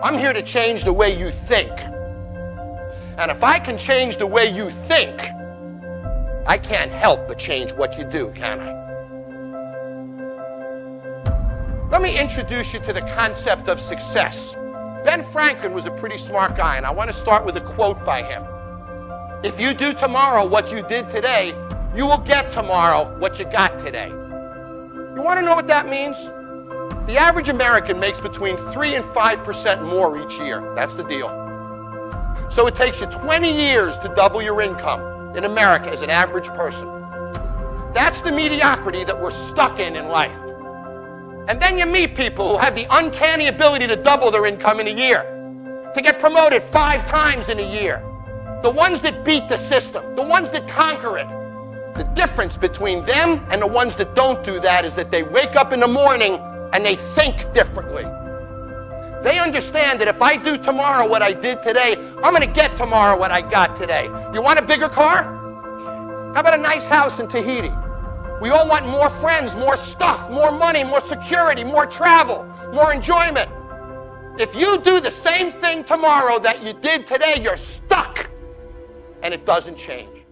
I'm here to change the way you think. And if I can change the way you think, I can't help but change what you do, can I? Let me introduce you to the concept of success. Ben Franklin was a pretty smart guy, and I want to start with a quote by him. If you do tomorrow what you did today, you will get tomorrow what you got today. You want to know what that means? The average American makes between 3 and 5% more each year. That's the deal. So it takes you 20 years to double your income in America as an average person. That's the mediocrity that we're stuck in in life. And then you meet people who have the uncanny ability to double their income in a year, to get promoted five times in a year. The ones that beat the system, the ones that conquer it. The difference between them and the ones that don't do that is that they wake up in the morning and they think differently. They understand that if I do tomorrow what I did today, I'm going to get tomorrow what I got today. You want a bigger car? How about a nice house in Tahiti? We all want more friends, more stuff, more money, more security, more travel, more enjoyment. If you do the same thing tomorrow that you did today, you're stuck and it doesn't change.